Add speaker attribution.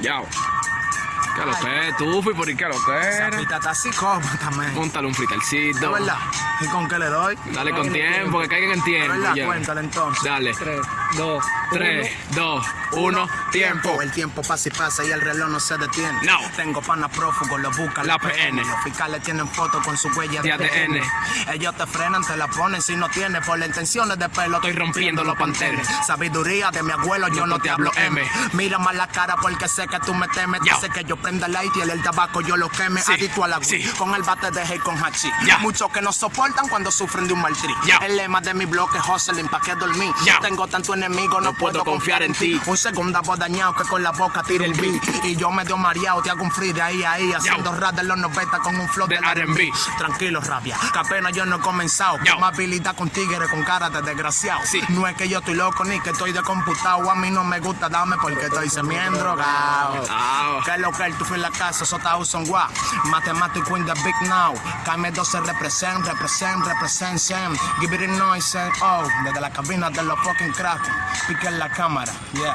Speaker 1: 要 ¿Qué lo que es? Tú fui por ahí, ¿qué lo que
Speaker 2: Esa
Speaker 1: era?
Speaker 2: pista está psicópata, man.
Speaker 1: Móntale un
Speaker 2: ¿De
Speaker 1: fritalcito.
Speaker 2: verdad? ¿Y con qué le doy?
Speaker 1: Dale con tiempo, que caigan en
Speaker 2: ¿De
Speaker 1: tiempo.
Speaker 2: verdad?
Speaker 1: ya.
Speaker 2: Cuéntale entonces.
Speaker 1: Dale.
Speaker 3: 3, 2,
Speaker 1: 3, 2, 1, tiempo.
Speaker 2: El tiempo pasa y pasa y el reloj no se detiene.
Speaker 1: No.
Speaker 2: Tengo panas prófugos, lo buscan
Speaker 1: La PN.
Speaker 2: Los fiscales tienen fotos con su huella de
Speaker 1: De ADN.
Speaker 2: Ellos te frenan, te la ponen si no tienes. Por las intenciones de pelo
Speaker 1: Estoy rompiendo los pantenes.
Speaker 2: Sabiduría de mi abuelo, yo no te hablo M. Mira más la cara porque sé que tú me temes. Sé que yo prenda el light y el, el tabaco yo lo queme.
Speaker 1: Sí,
Speaker 2: Adicto a la
Speaker 1: sí.
Speaker 2: Con el bate de hey con hachi.
Speaker 1: Ya.
Speaker 2: Muchos que no soportan cuando sufren de un mal trip.
Speaker 1: Ya.
Speaker 2: El lema de mi bloque es hustling, pa' que dormir.
Speaker 1: Ya.
Speaker 2: Tengo tanto enemigo, no,
Speaker 1: No puedo confiar en ti.
Speaker 2: Un segundo voz dañado que con la boca tira el beat. Y yo medio mareado, te hago un free de ahí a ahí. Haciendo rap de los 90 con un flow
Speaker 1: De R&B.
Speaker 2: Tranquilo, rabia, que apenas yo no he comenzado. Más habilidad con tigres con cara de desgraciado.
Speaker 1: Sí.
Speaker 2: No es que yo estoy loco ni que estoy de computado. A mí no me gusta dame porque estoy semiendo drogado.
Speaker 1: Ah.
Speaker 2: Que lo que tú fui la casa, está son guau. Mathematic in the big now. Kame 12 represent, represent, represent, Sam. Give it a noise, and oh. Desde la cabina de los fucking crack. Pique en la cámara, yeah.